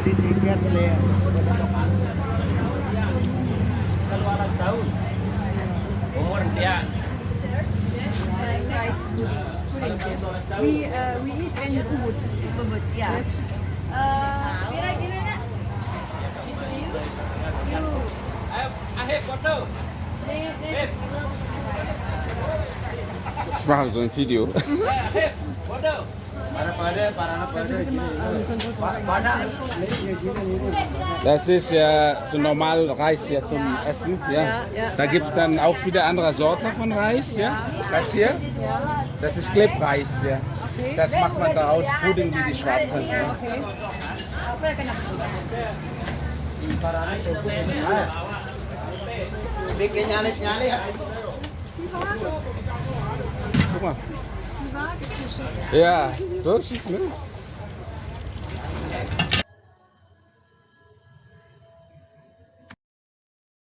Titingkat boleh ya. tahun. Umur dia. We uh, we eat in Ubud. Ubud, yeah. Yes. Uh, kira gimana? You, you. I have photo. They, they. Video. Mm-hmm. I have. Das ist ja so normal Reis ja zum Essen. Ja. Da gibt es dann auch wieder andere Sorte von Reis. Ja. Das hier, das ist Klebreis. Ja. Das macht man daraus Pudding wie die schwarzen. Ja. Guck mal. Ja, dat is.